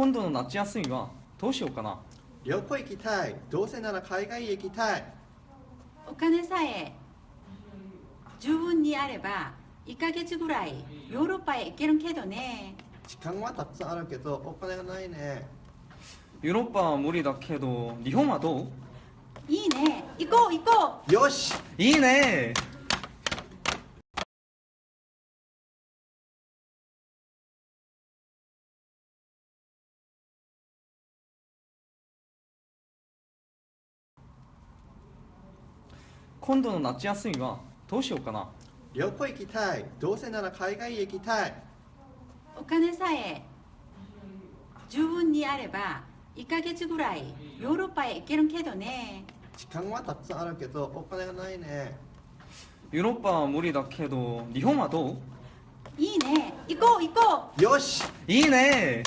今度の夏休みはどうしようかな？旅行行きたい。どうせなら海外へ行きたい。お金さえ十分にあれば1ヶ月ぐらいヨーロッパへ行けるけどね。時間はたくさんあるけどお金がないね。ヨーロッパは無理だけど日本はどう？いいね。行こう行こう。よし。いいね今度の夏休みはどうしようかな？旅行行きたい。どうせなら海外へ行きたい。お金さえ十分にあれば1ヶ月ぐらいヨーロッパへ行けるけどね。時間はたくさんあるけどお金がないね。ヨーロッパは無理だけど日本はどう？いいね。行こう行こよし。いいね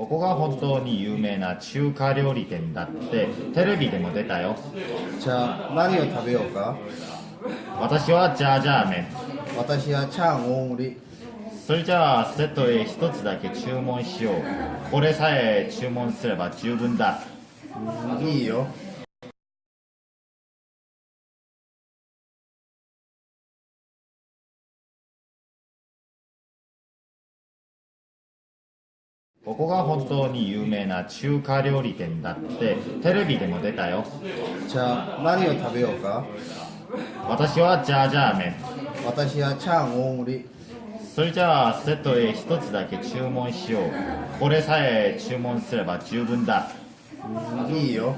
ここが本当に有名な中華料理店だってテレビでも出たよ。じゃあ何を食べようか？私はジャージャー麺。私はチャーン大盛り。それじゃあセットへ一つだけ注文しよう。これさえ注文すれば十分だ。うんいいよここが本当に有名な中華料理店だってテレビでも出たよ。じゃあ何を食べようか？私はジャージャー麺。私はチャーン大盛り。それじゃあセットへ一つだけ注文しよう。これさえ注文すれば十分だ。うんいいよ